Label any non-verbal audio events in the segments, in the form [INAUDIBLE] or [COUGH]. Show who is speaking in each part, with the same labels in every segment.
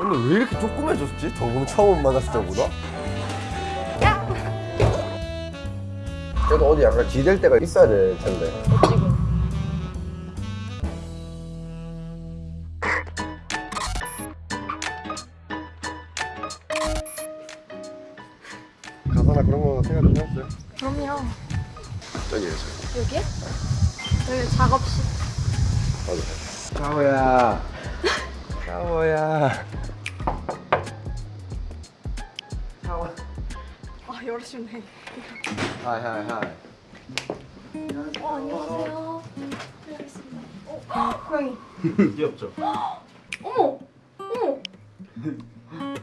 Speaker 1: 근데 왜 이렇게 조그매졌지? 저번 처음 만났을 때보다? 그래도 어디 약간 기댈 때가 있어야 될 텐데
Speaker 2: 지금.
Speaker 1: 가사나 그런 거 생각 좀 해봤어요?
Speaker 2: 그럼요.
Speaker 1: 저기요 저기
Speaker 2: 여기에? 여기 작업실.
Speaker 1: 맞아 샤워야 샤워야 샤워
Speaker 2: 아, 열어주면 돼.
Speaker 1: hi hi hi
Speaker 2: 어, 안녕하세요. 알겠습니다. 어, 고양이. [LAUGHS]
Speaker 3: 귀엽죠?
Speaker 2: 어머! 어머!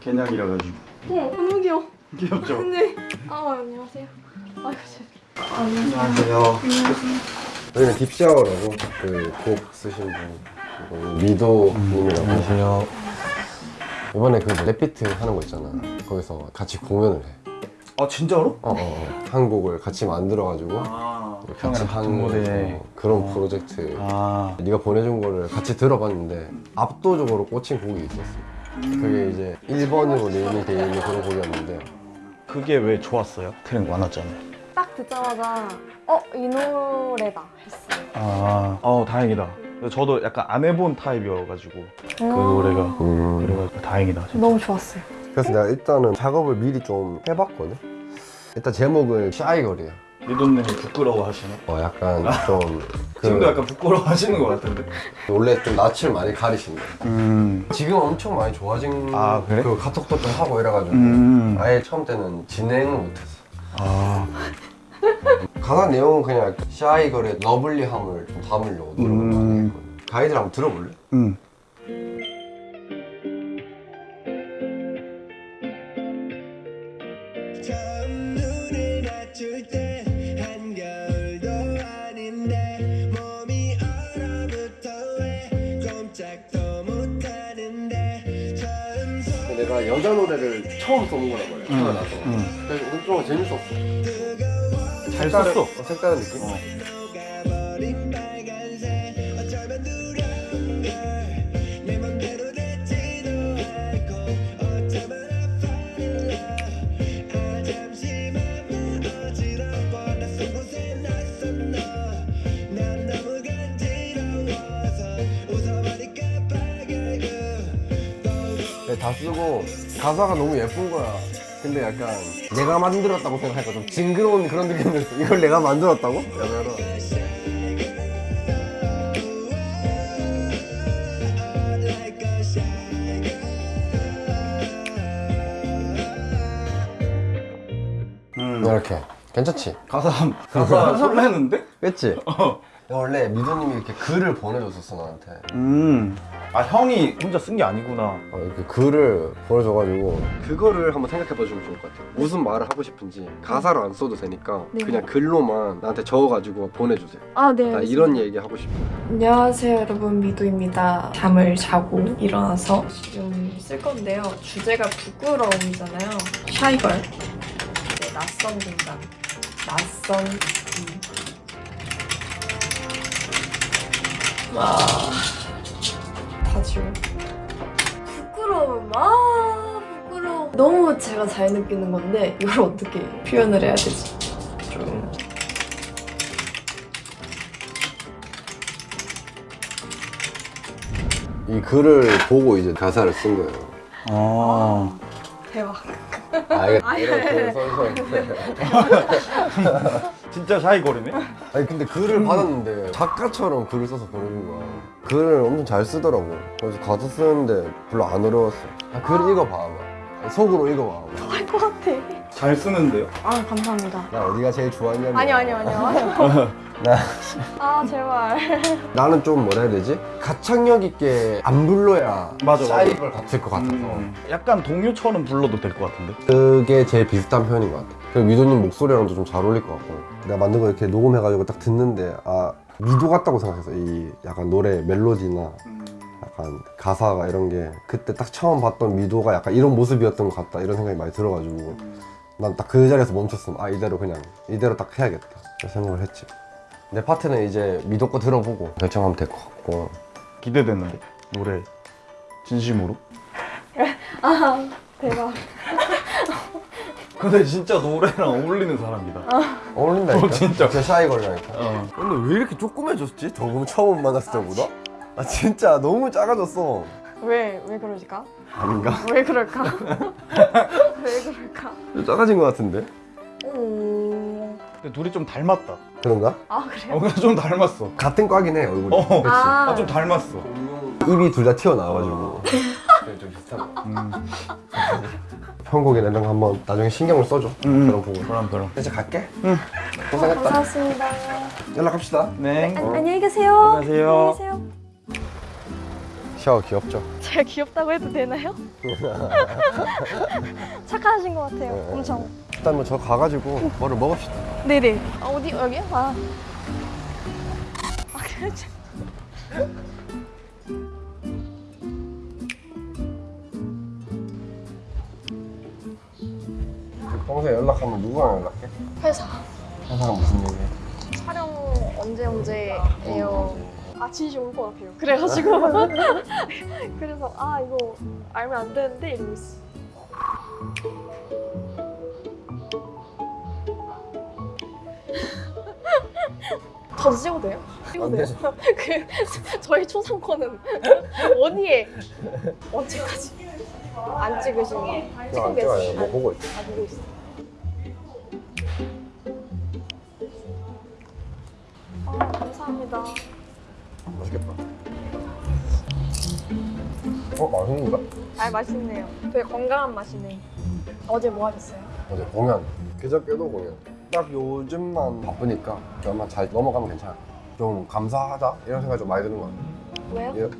Speaker 3: 개냥이라 가지고
Speaker 2: 어머, 너무 귀여워.
Speaker 3: 귀엽죠?
Speaker 2: 네. 아, 안녕하세요. 아이고, 제
Speaker 3: 안녕하세요
Speaker 1: 여기는 딥샤워라고 그 곡 쓰신 분 미도님이라고.
Speaker 3: 안녕하세요.
Speaker 1: 이번에 그 랩비트 하는 거 있잖아. 거기서 같이 공연을 해.
Speaker 3: 아 진짜로?
Speaker 1: 어, 어, 어. 한 곡을 같이 만들어가지고
Speaker 3: 아
Speaker 1: 같이 하는
Speaker 3: 무대.
Speaker 1: 어, 그런 프로젝트.
Speaker 3: 아.
Speaker 1: 네가 보내준 거를 같이 들어봤는데 압도적으로 꽂힌 곡이 있었어. 그게 이제 1번으로 name이 돼 있는 그런 곡이었는데.
Speaker 3: 그게 왜 좋았어요? 트렌드 많았잖아요.
Speaker 2: 딱 듣자마자 어, 이 노래다 했어요.
Speaker 3: 아, 어 다행이다 저도 약간 안 해본 타입이어가지고 그 노래가
Speaker 1: 음.
Speaker 3: 그래가지고 다행이다 진짜.
Speaker 2: 너무 좋았어요.
Speaker 1: 그래서 내가 일단은 작업을 미리 좀 해봤거든 일단 제목은 샤이걸이야
Speaker 3: 미도님이 부끄러워 하시네
Speaker 1: 어 약간 좀 [LAUGHS] 그,
Speaker 3: 지금도 약간 부끄러워 하시는 것 같은데
Speaker 1: 원래 좀 낯을 많이 가리신다
Speaker 3: 음,
Speaker 1: 지금 엄청 많이 좋아진
Speaker 3: 아, 그래?
Speaker 1: 그 카톡도 좀 하고 이래가지고
Speaker 3: 음.
Speaker 1: 아예 처음 때는 진행을 못했어
Speaker 3: 아
Speaker 1: 가사 내용은 그냥 샤이걸의 러블리함을 좀 담으려고 노력을
Speaker 3: 음.
Speaker 1: 가이드를 한번 들어볼래?
Speaker 3: 음.
Speaker 4: 소
Speaker 1: 내가 여자 노래를 처음 써본 거란 말이야 태어나서. 그래서 엄청 재밌었어.
Speaker 3: 잘 썼어.
Speaker 1: 어, 색다른 느낌?
Speaker 4: 녹
Speaker 1: 다 쓰고 가사가 너무 예쁜 거야 근데 약간 내가 만들었다고 생각하니까 좀 징그러운 그런 느낌이었어 이걸 내가 만들었다고? 약간
Speaker 3: 음.
Speaker 1: 이렇게 괜찮지?
Speaker 3: 가사 가사 [LAUGHS] 설레는데?
Speaker 1: 그치? 원래 미도님이 이렇게 글을 보내줬었어 나한테
Speaker 3: 음. 아 형이 혼자 쓴 게 아니구나.
Speaker 1: 어, 이렇게 글을 보내줘가지고. 그거를 한번 생각해봐 주면 좋을 것 같아요. 무슨 말을 하고 싶은지 가사로 안 써도 되니까
Speaker 2: 네.
Speaker 1: 그냥 글로만 나한테 적어가지고 보내주세요.
Speaker 2: 아, 네.
Speaker 1: 나. 이런 얘기 하고 싶어.
Speaker 5: 안녕하세요 여러분. 미도입니다. 잠을 자고 일어나서 지금 쓸 건데요. 주제가 부끄러움이잖아요. 샤이걸. 네, 낯선 공간. 낯선 음. 와 다 지워 부끄러움 아 부끄러움. 너무 제가 잘 느끼는 건데 이걸 어떻게 표현을 해야 되지? 좀.
Speaker 1: 이 글을 보고 이제 가사를 쓴 거예요.
Speaker 3: 아
Speaker 5: 대박
Speaker 1: 아 이게 이런 글을 써서 [LAUGHS]
Speaker 3: 진짜 샤이거리네?
Speaker 1: 아니 근데 글을 받았는데 작가처럼 글을 써서 보내준 거야. 글을 엄청 잘 쓰더라고. 그래서 가사 쓰는데 별로 안 어려웠어. 아, 글 읽어봐 속으로 읽어봐
Speaker 2: 할것 같아.
Speaker 3: 잘 쓰는데요?
Speaker 2: 아, 감사합니다.
Speaker 1: 나 어디가 제일 좋았냐면.
Speaker 2: 아니요, 아니요, 아니요. [LAUGHS]
Speaker 1: 나, [LAUGHS]
Speaker 2: 아, 제발. [LAUGHS]
Speaker 1: 나는 좀 뭐라 해야 되지? 가창력 있게 안 불러야
Speaker 3: 맞아, 맞아.
Speaker 1: 샤이걸 같을 것 같아서
Speaker 3: 음. 약간 동요처럼 불러도 될 것 같은데?
Speaker 1: 그게 제일 비슷한 편인 것 같아 그리고 미도님 목소리랑도 좀 잘 어울릴 것 같고 내가 만든 거 이렇게 녹음해가지고 딱 듣는데 아 미도 같다고 생각했어 이 약간 노래 멜로디나 약간 가사가 이런 게 그때 딱 처음 봤던 미도가 약간 이런 모습이었던 것 같다 이런 생각이 많이 들어가지고 난 딱 그 자리에서 멈췄음 아 이대로 그냥 이대로 딱 해야겠다 생각을 했지 내 파트는 이제 미도 거 들어보고 결정하면 될 것 같고
Speaker 3: 기대되는데 노래 진심으로
Speaker 2: 아 대박. [LAUGHS]
Speaker 3: 근데 진짜 노래랑 어울리는 사람이다.
Speaker 1: 어울린다니까
Speaker 3: 어, 진짜.
Speaker 1: 제 샤이 걸려니까
Speaker 3: 어.
Speaker 1: 근데 왜 이렇게 조그매졌지? 저번 처음 만났을 때보다? 아 진짜 너무 작아졌어
Speaker 2: 왜 왜 그러실까?
Speaker 1: 아닌가?
Speaker 2: 왜 그럴까? [LAUGHS] 왜 그럴까?
Speaker 1: 좀 작아진 것 같은데?
Speaker 2: 오.
Speaker 3: 근데 둘이 좀 닮았다.
Speaker 1: 그런가?
Speaker 2: 아 그래요?
Speaker 3: 어, 좀 닮았어.
Speaker 1: 같은 과긴 해 얼굴이
Speaker 3: 어.
Speaker 1: 그치?
Speaker 2: 아.
Speaker 3: 아, 좀 닮았어.
Speaker 1: 입이 둘 다 튀어나와가지고 그래, 좀 비슷한 거
Speaker 3: 음.
Speaker 1: 편곡이나 이런 거 한번 나중에 신경을 써줘
Speaker 3: 음.
Speaker 1: 그런 부분
Speaker 3: 그럼 그럼.
Speaker 1: 이제 갈게
Speaker 3: 응.
Speaker 1: 고생했다
Speaker 2: 감사합니다.
Speaker 1: 연락합시다
Speaker 3: 네.
Speaker 2: 안, 안녕히 계세요.
Speaker 3: 안녕하세요.
Speaker 2: 안녕히 계세요.
Speaker 1: 샤워 귀엽죠?
Speaker 2: 제가 귀엽다고 해도 되나요? [LAUGHS] 착하신 것 같아요.
Speaker 1: 네.
Speaker 2: 엄청.
Speaker 1: 일단 뭐저 가가지고 뭐를 먹읍시다
Speaker 2: 네네. 아, 어디 여기요? 아. 아 그렇죠.
Speaker 1: 평소에 연락하면 누구랑 연락해?
Speaker 2: 회사
Speaker 1: 항상 무슨 얘기해?
Speaker 2: 촬영 언제 언제예요? 아 진심 올것 같아요. 그래가지고 [LAUGHS] 그래서 아 이거 알면 안 되는데 이러고 있어. 저도 찍어도 돼요? 찍어도 [LAUGHS] 돼요? 그 저희 초상권은 [LAUGHS] 어디에 언제까지 안 찍으시니?
Speaker 1: 그냥 안 찍어요 뭐 보고 있어
Speaker 2: 아 보고 있어. 아 감사합니다.
Speaker 1: 맛있겠다 어? 맛있는가?
Speaker 2: 아 맛있네요. 되게 건강한 맛이네. 어제 뭐 하셨어요?
Speaker 1: 어제 공연 그저께도 공연 딱 요즘만 바쁘니까 그만 잘 넘어가면 괜찮아 좀 감사하다 이런 생각이 좀 많이 드는 것 같아
Speaker 2: 왜요?
Speaker 1: 이렇게,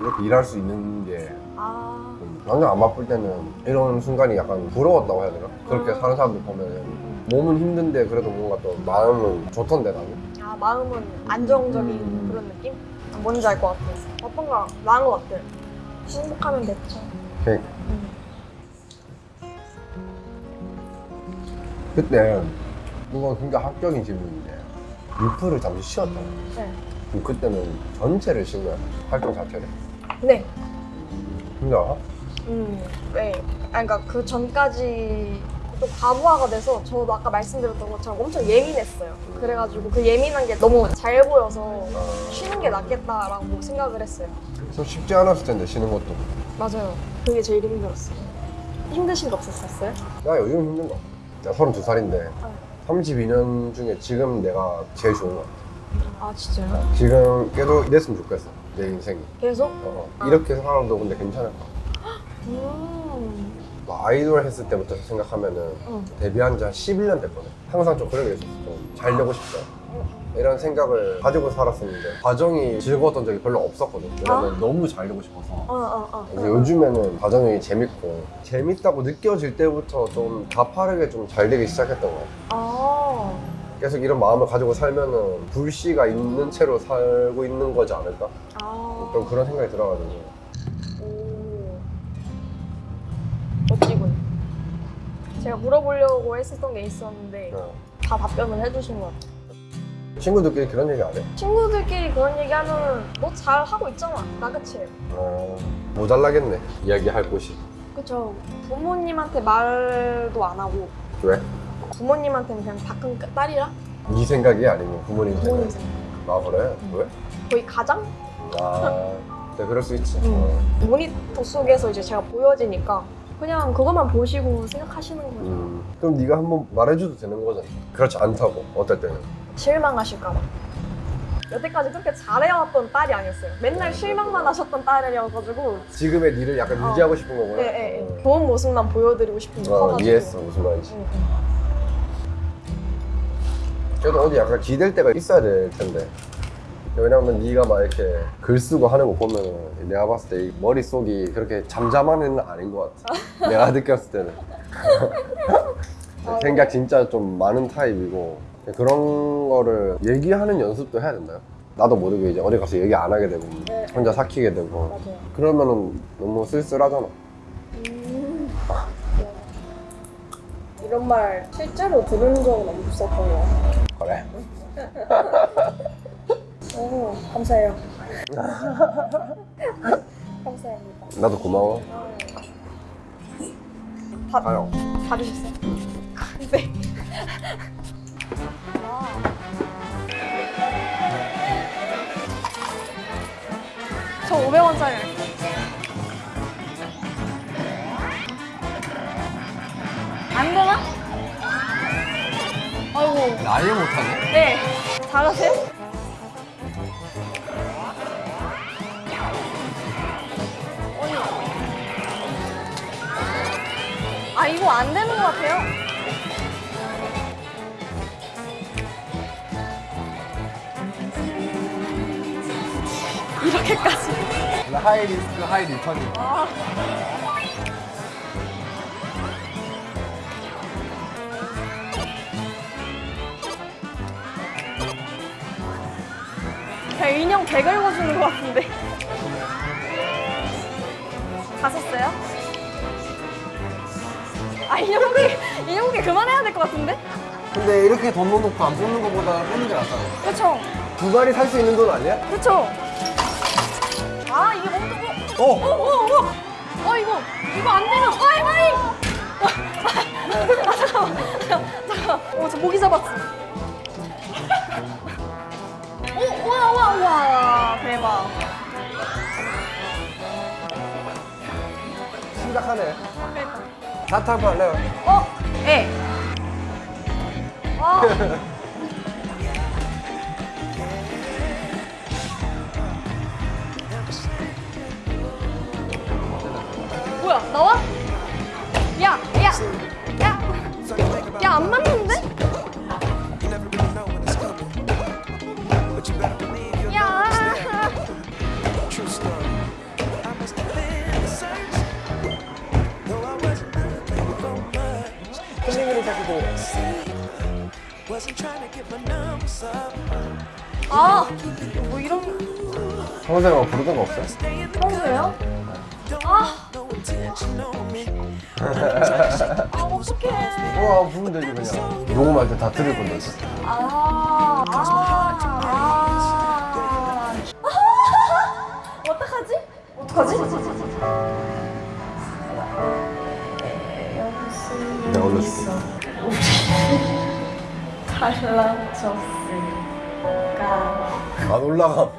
Speaker 1: 이렇게 일할 수 있는 게아좀 완전 안 바쁠 때는 이런 순간이 약간 부러웠다고 해야 되나? 그렇게
Speaker 2: 음.
Speaker 1: 사는 사람들 보면 몸은 힘든데 그래도 뭔가 또 마음은 좋던데 나는
Speaker 2: 아, 마음은 안정적인
Speaker 1: 음.
Speaker 2: 그런 느낌? 아, 뭔지 알 것 같아요. 어떤 거 나은 것 같아요. 행복하면 됐죠.
Speaker 1: 그러니까
Speaker 2: 음.
Speaker 1: 그때 이건 굉장히 합격인 질문인데 리프를 잠시 쉬었잖아
Speaker 2: 네.
Speaker 1: 그럼 그때는 전체를 쉰 거야 활동 자체를
Speaker 2: 네.
Speaker 1: 근데 알아?
Speaker 2: 음. 네. 아, 그러니까 그 전까지 좀 과부하가 돼서 저도 아까 말씀드렸던 것처럼 엄청 예민했어요. 그래가지고 그 예민한 게 너무 잘 보여서 쉬는 게 낫겠다라고 생각을 했어요.
Speaker 1: 좀 쉽지 않았을 텐데 쉬는 것도
Speaker 2: 맞아요. 그게 제일 힘들었어요. 힘드신 거 없었어요?
Speaker 1: 나 요즘 힘든 거 내가 32살인데
Speaker 2: 아.
Speaker 1: 32년 중에 지금 내가 제일 좋은 거 같아
Speaker 2: 아 진짜요?
Speaker 1: 지금 계속 이랬으면 좋겠어 내 인생이
Speaker 2: 계속?
Speaker 1: 어, 이렇게 살아도 근데 괜찮을까
Speaker 2: 음.
Speaker 1: 뭐 아이돌 했을 때부터 생각하면은
Speaker 2: 응.
Speaker 1: 데뷔한 지 한 11년 됐거든 항상 좀 그런 게 있었어 좀 잘 되고 싶다 이런 생각을 가지고 살았었는데 과정이 즐거웠던 적이 별로 없었거든 왜냐면 너무 잘 되고 싶어서
Speaker 2: 어, 어, 어.
Speaker 1: 그래서 요즘에는 과정이 재밌고 재밌다고 느껴질 때부터 좀 가파르게 좀 잘 되기 시작했던 것 같아
Speaker 2: 아.
Speaker 1: 계속 이런 마음을 가지고 살면은 불씨가 있는 채로 살고 있는 거지 않을까?
Speaker 2: 아.
Speaker 1: 좀 그런 생각이 들어가지고
Speaker 2: 오. 멋지군. 제가 물어보려고 했었던 게 있었는데
Speaker 1: 어.
Speaker 2: 다 답변을 해주신 것 같아요.
Speaker 1: 친구들끼리 그런 얘기 안 해?
Speaker 2: 친구들끼리 그런 얘기 하면 너 잘 하고 있잖아. 나 그치?
Speaker 1: 어, 모자라겠네 이야기할 곳이
Speaker 2: 그쵸. 부모님한테 말도 안 하고
Speaker 1: 왜?
Speaker 2: 부모님한테는 그냥 다 큰 딸이라
Speaker 1: 네 생각이 아니고 부모님
Speaker 2: 부모님
Speaker 1: 생각
Speaker 2: 생각.
Speaker 1: 아 그래? 왜?
Speaker 2: 거의 가장
Speaker 1: 아 네, 그럴 수 있지
Speaker 2: 음.
Speaker 1: 어.
Speaker 2: 모니터 속에서 이제 제가 보여지니까 그냥 그것만 보시고 생각하시는 거죠.
Speaker 1: 음. 그럼 네가 한번 말해줘도 되는 거잖아 그렇지 않다고 어떨 때는
Speaker 2: 실망하실까봐. 여태까지 그렇게 잘해왔던 딸이 아니었어요. 맨날 실망만 하셨던 딸이어가지고
Speaker 1: 지금의 니를 약간
Speaker 2: 어.
Speaker 1: 유지하고 싶은 거구나
Speaker 2: 예, 예, 예. 좋은 모습만 보여드리고 싶은 게
Speaker 1: 어,
Speaker 2: 커가지고.
Speaker 1: 이해했어 무슨 말인지
Speaker 2: 응, 응.
Speaker 1: 그래도 어디 약간 기댈 때가 있어야 될 텐데 왜냐면 네가 막 이렇게 글 쓰고 하는 거 보면은 내가 봤을 때 이 머릿속이 그렇게 잠잠한 애는 아닌 것 같아 [LAUGHS] 내가 느꼈을 때는
Speaker 2: 아, [LAUGHS]
Speaker 1: 생각 진짜 좀 많은 타입이고 그런 거를 얘기하는 연습도 해야 된다요 나도 모르게 이제 어디 가서 얘기 안 하게 되고
Speaker 2: 네.
Speaker 1: 혼자 삭히게 되고
Speaker 2: 맞아요.
Speaker 1: 그러면은 너무 쓸쓸하잖아
Speaker 2: 음. 네. 이런 말 실제로 들은 적은 없었던 같아요.
Speaker 1: 그래 [LAUGHS]
Speaker 2: 오, 감사해요. [LAUGHS] 감사합니다.
Speaker 1: 나도 고마워
Speaker 2: 받아요. 받으셨어요? [LAUGHS] 네. 저 500원짜리 안 되나? 아이고.
Speaker 1: 아예 못하네?
Speaker 2: 네. 잘하세요? 아 이거 안 되는 것 같아요. 이렇게까지.
Speaker 1: high risk high return이
Speaker 2: 아. 그냥 인형 개 긁어주는 것 같은데. 가셨어요? 아 인형기 인형기 그만해야 될 것 같은데?
Speaker 1: 근데 이렇게 돈 넣어놓고 안 뽑는 것보다 뽑는 게 낫잖아
Speaker 2: 그렇죠,
Speaker 1: 두 마리 살 수 있는 돈 아니야?
Speaker 2: 그렇죠. 아 이게 너무 뜨거.
Speaker 1: 어!
Speaker 2: 어, 어, 어, 어 이거 이거 안 되면 아이 아이. 아 잠깐만, 잠깐. 어저 모기 잡았어. 오, 와, 와, 와, 대박.
Speaker 1: 심각하네
Speaker 2: 그러니까.
Speaker 1: 사탕 팔래요?
Speaker 2: 어, 예. 아. [LAUGHS] 뭐야, 나와? 야, 야, 야, 야, 안 맞는데? 야. 아, 뭐 이런
Speaker 1: 뭐 부르던 거 없어요?
Speaker 2: 아 어떡해.
Speaker 1: 와 부르면 되지 그냥 녹음할 때 다 들을 건데
Speaker 2: 아, 아, 아. 어떡하지? 어떡하지?
Speaker 1: 내가 올려줄게
Speaker 5: 달라졌을까
Speaker 1: 안 올라가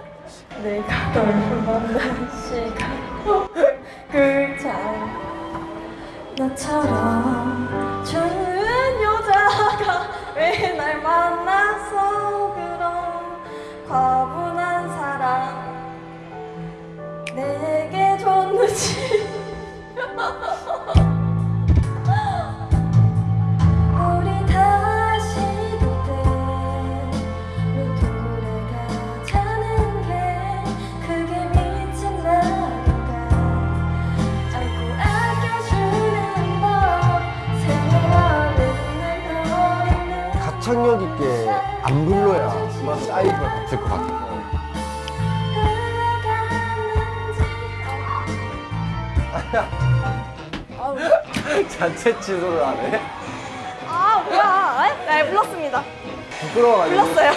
Speaker 5: 내가 널 만난 시간 나처럼
Speaker 1: 사이즈가 같을 것 같아 자체 [LAUGHS] 취소를 안 해?
Speaker 2: 아, 뭐야. 에? 네, 불렀습니다.
Speaker 1: 부끄러워가지고
Speaker 2: 불렀어요.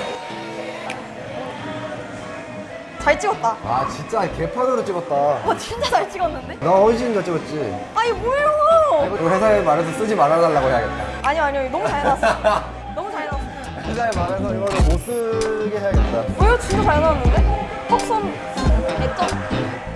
Speaker 2: 잘 찍었다.
Speaker 1: 아 진짜 개판으로 찍었다
Speaker 2: 와, 진짜 잘 찍었는데?
Speaker 1: 나 훨씬 더 찍었지
Speaker 2: 아니, 뭐예요?
Speaker 1: 이거 회사에 말해서 쓰지 말아달라고 해야겠다
Speaker 2: 아니요, 아니요. 너무 잘 나왔어. [LAUGHS]
Speaker 1: 회사에 말해서 이거를 못 쓰게 해야겠다
Speaker 2: 왜요? 진짜 잘 나왔는데? 턱선 개점.